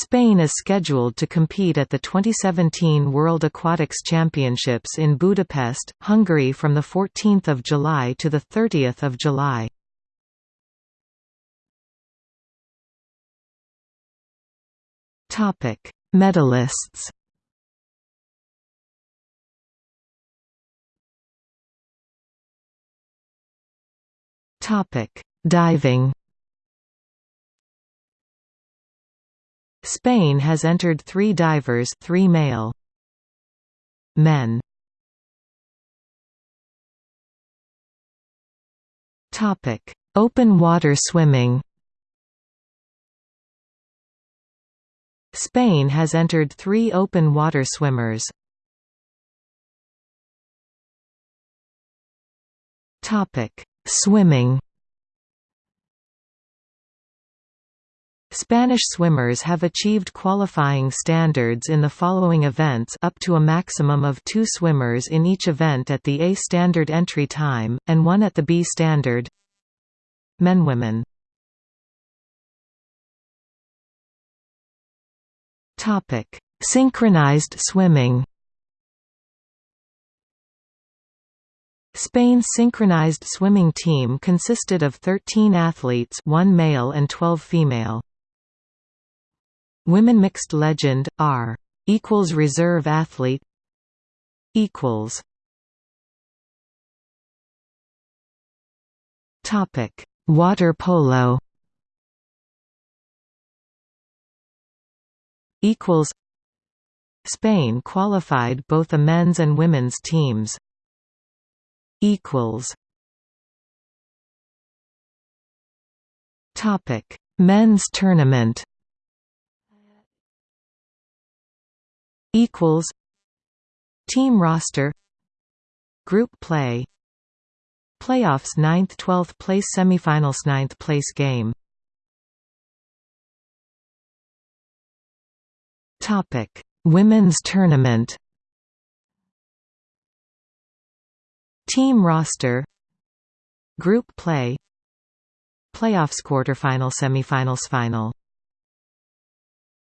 Spain is scheduled to compete at the 2017 World Aquatics Championships in Budapest, Hungary from 14 July to 30 July. Medalists Diving Spain has entered three divers three male. Men Topic: Open water swimming Spain has entered three open water swimmers. Topic: Swimming Spanish swimmers have achieved qualifying standards in the following events up to a maximum of two swimmers in each event at the A standard entry time, and one at the B standard. Men Women. Synchronized swimming. Spain's synchronized swimming team consisted of 13 athletes one male and 12 female. Women mixed legend R equals reserve athlete equals Topic Water polo equals Spain qualified both the men's and women's teams equals Topic Men's tournament equals Team roster Group play. Playoffs 9th 12th place semifinals 9th place game. Topic Women's tournament. Team roster Group play. Playoffs quarterfinal semifinals final